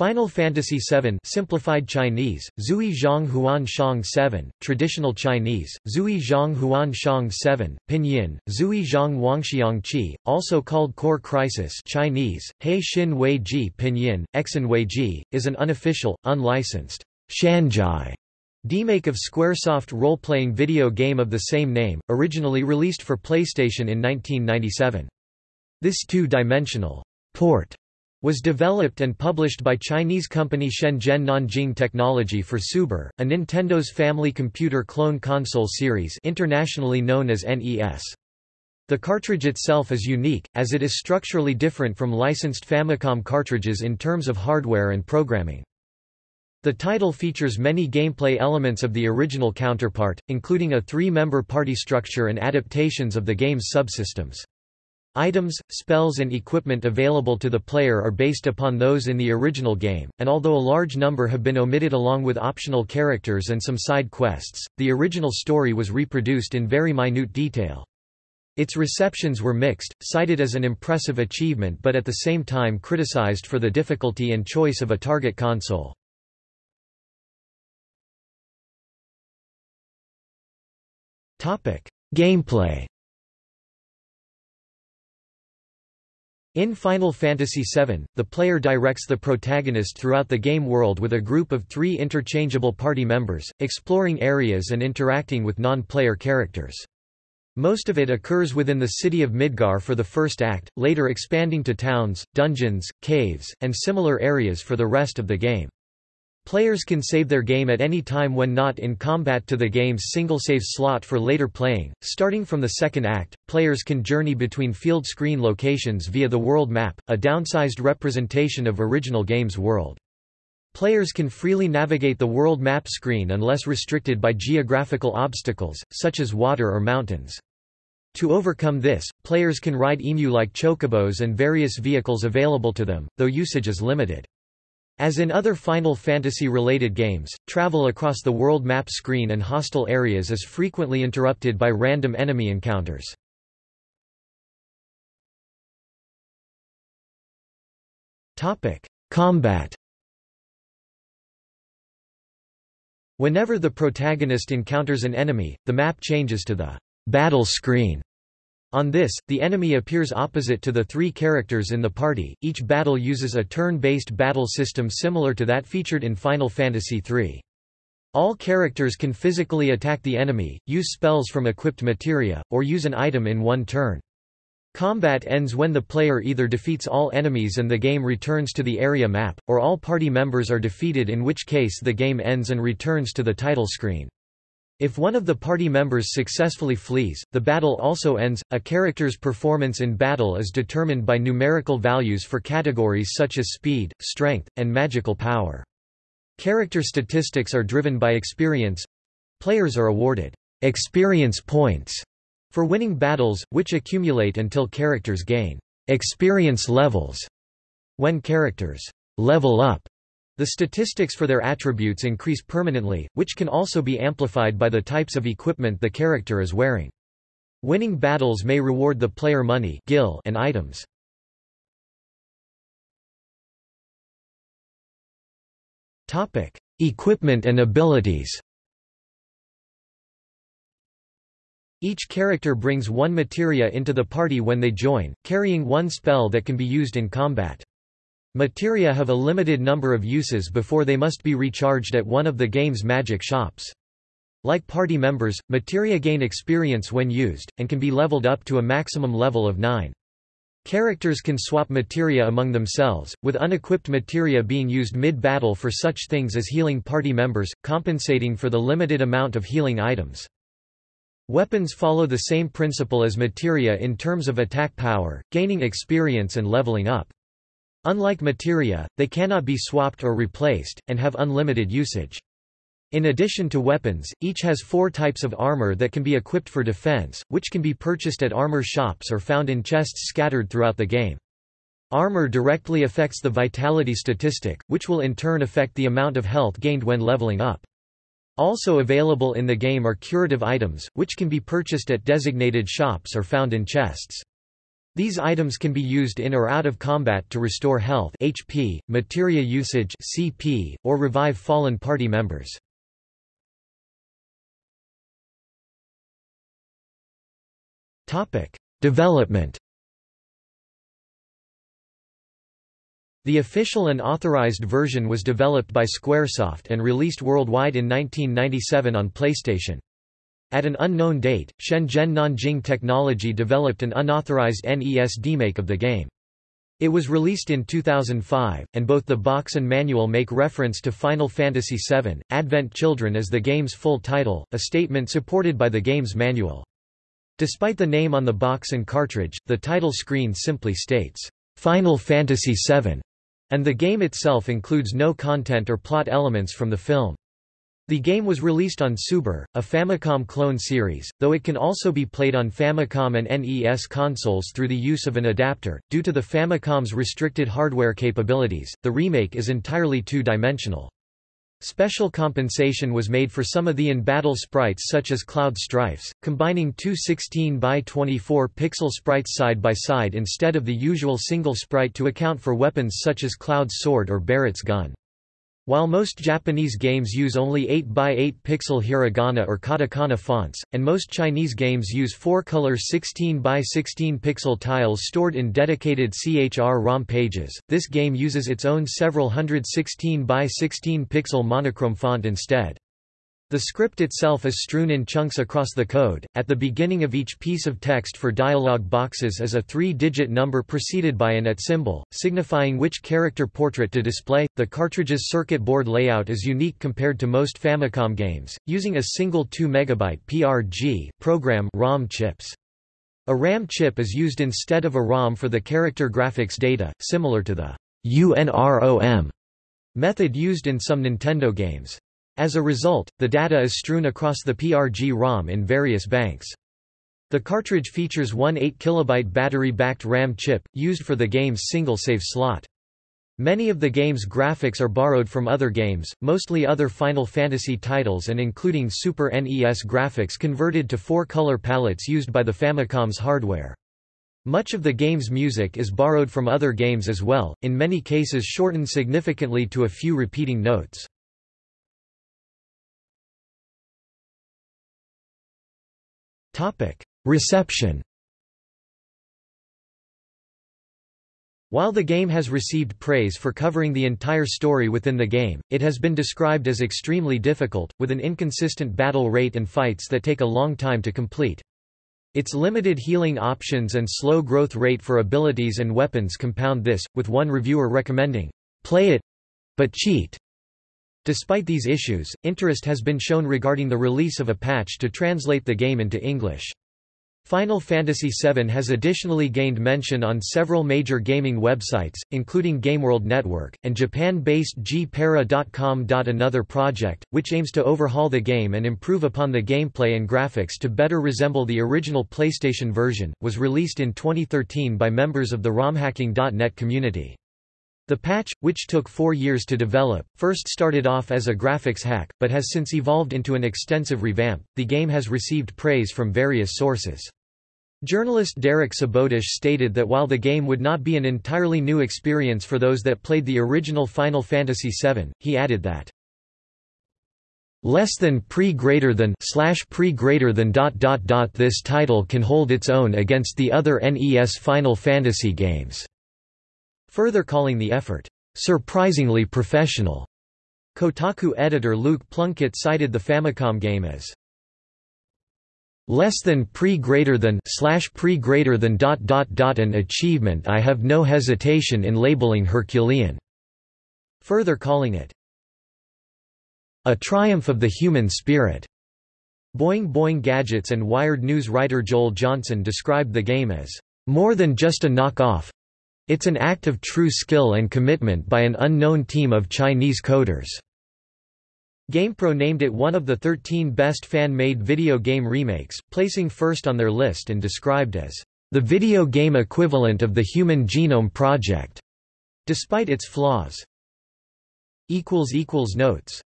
Final Fantasy VII Simplified Chinese, Zui Zhang Huan Shang 7, Traditional Chinese, Zui Zhang Huan Shang 7, Pinyin, Zui Zhang Wangxiang Qi, also called Core Crisis Chinese, He Xin Wei Ji Pinyin, Exin Wei Ji, is an unofficial, unlicensed, Shanzhai demake of Squaresoft role-playing video game of the same name, originally released for PlayStation in 1997. This two-dimensional port was developed and published by Chinese company Shenzhen Nanjing Technology for Subor, a Nintendo's family computer clone console series internationally known as NES. The cartridge itself is unique, as it is structurally different from licensed Famicom cartridges in terms of hardware and programming. The title features many gameplay elements of the original counterpart, including a three-member party structure and adaptations of the game's subsystems. Items, spells and equipment available to the player are based upon those in the original game, and although a large number have been omitted along with optional characters and some side quests, the original story was reproduced in very minute detail. Its receptions were mixed, cited as an impressive achievement but at the same time criticized for the difficulty and choice of a target console. Gameplay In Final Fantasy VII, the player directs the protagonist throughout the game world with a group of three interchangeable party members, exploring areas and interacting with non-player characters. Most of it occurs within the city of Midgar for the first act, later expanding to towns, dungeons, caves, and similar areas for the rest of the game. Players can save their game at any time when not in combat to the game's single save slot for later playing. Starting from the second act, players can journey between field screen locations via the world map, a downsized representation of original game's world. Players can freely navigate the world map screen unless restricted by geographical obstacles, such as water or mountains. To overcome this, players can ride emu-like chocobos and various vehicles available to them, though usage is limited. As in other Final Fantasy-related games, travel across the world map screen and hostile areas is frequently interrupted by random enemy encounters. Combat Whenever the protagonist encounters an enemy, the map changes to the battle screen. On this, the enemy appears opposite to the three characters in the party. Each battle uses a turn-based battle system similar to that featured in Final Fantasy III. All characters can physically attack the enemy, use spells from equipped materia, or use an item in one turn. Combat ends when the player either defeats all enemies and the game returns to the area map, or all party members are defeated in which case the game ends and returns to the title screen. If one of the party members successfully flees, the battle also ends. A character's performance in battle is determined by numerical values for categories such as speed, strength, and magical power. Character statistics are driven by experience. Players are awarded experience points for winning battles, which accumulate until characters gain experience levels. When characters level up, the statistics for their attributes increase permanently, which can also be amplified by the types of equipment the character is wearing. Winning battles may reward the player money gil and items. Equipment and abilities Each character brings one materia into the party when they join, carrying one spell that can be used in combat. Materia have a limited number of uses before they must be recharged at one of the game's magic shops. Like party members, materia gain experience when used, and can be leveled up to a maximum level of 9. Characters can swap materia among themselves, with unequipped materia being used mid-battle for such things as healing party members, compensating for the limited amount of healing items. Weapons follow the same principle as materia in terms of attack power, gaining experience and leveling up. Unlike materia, they cannot be swapped or replaced, and have unlimited usage. In addition to weapons, each has four types of armor that can be equipped for defense, which can be purchased at armor shops or found in chests scattered throughout the game. Armor directly affects the vitality statistic, which will in turn affect the amount of health gained when leveling up. Also available in the game are curative items, which can be purchased at designated shops or found in chests. These items can be used in or out of combat to restore health HP, materia usage CP, or revive fallen party members. Development The official and authorized version was developed by Squaresoft and released worldwide in 1997 on PlayStation. At an unknown date, Shenzhen Nanjing Technology developed an unauthorized NES demake of the game. It was released in 2005, and both the box and manual make reference to Final Fantasy VII, Advent Children as the game's full title, a statement supported by the game's manual. Despite the name on the box and cartridge, the title screen simply states, Final Fantasy VII and the game itself includes no content or plot elements from the film. The game was released on Subor, a Famicom clone series, though it can also be played on Famicom and NES consoles through the use of an adapter. Due to the Famicom's restricted hardware capabilities, the remake is entirely two-dimensional. Special compensation was made for some of the in-battle sprites such as Cloud Strifes, combining two 16 by 24 pixel sprites side by side instead of the usual single sprite to account for weapons such as Cloud's sword or Barret's gun. While most Japanese games use only 8x8 pixel hiragana or katakana fonts, and most Chinese games use 4-color 16x16 pixel tiles stored in dedicated CHR-ROM pages, this game uses its own several hundred 16x16 pixel monochrome font instead. The script itself is strewn in chunks across the code. At the beginning of each piece of text for dialog boxes is a three-digit number preceded by an at symbol, signifying which character portrait to display. The cartridge's circuit board layout is unique compared to most Famicom games, using a single 2 MB PRG program ROM chips. A RAM chip is used instead of a ROM for the character graphics data, similar to the UNROM method used in some Nintendo games. As a result, the data is strewn across the PRG-ROM in various banks. The cartridge features one 8 kilobyte battery-backed RAM chip, used for the game's single save slot. Many of the game's graphics are borrowed from other games, mostly other Final Fantasy titles and including Super NES graphics converted to four-color palettes used by the Famicom's hardware. Much of the game's music is borrowed from other games as well, in many cases shortened significantly to a few repeating notes. Reception While the game has received praise for covering the entire story within the game, it has been described as extremely difficult, with an inconsistent battle rate and fights that take a long time to complete. Its limited healing options and slow growth rate for abilities and weapons compound this, with one reviewer recommending, "...play it, but cheat." Despite these issues, interest has been shown regarding the release of a patch to translate the game into English. Final Fantasy VII has additionally gained mention on several major gaming websites, including GameWorld Network, and Japan-based gpara.com. Another project, which aims to overhaul the game and improve upon the gameplay and graphics to better resemble the original PlayStation version, was released in 2013 by members of the ROMhacking.net community. The patch, which took four years to develop, first started off as a graphics hack, but has since evolved into an extensive revamp. The game has received praise from various sources. Journalist Derek Sabodish stated that while the game would not be an entirely new experience for those that played the original Final Fantasy VII, he added that less than pre greater than slash pre greater than dot dot dot this title can hold its own against the other NES Final Fantasy games further calling the effort, "...surprisingly professional." Kotaku editor Luke Plunkett cited the Famicom game as less than pre greater than slash pre greater than dot dot dot an achievement I have no hesitation in labeling Herculean, further calling it a triumph of the human spirit. Boing Boing Gadgets and Wired News writer Joel Johnson described the game as more than just a knock-off, it's an act of true skill and commitment by an unknown team of Chinese coders. GamePro named it one of the 13 best fan-made video game remakes, placing first on their list and described as the video game equivalent of the Human Genome Project, despite its flaws. Notes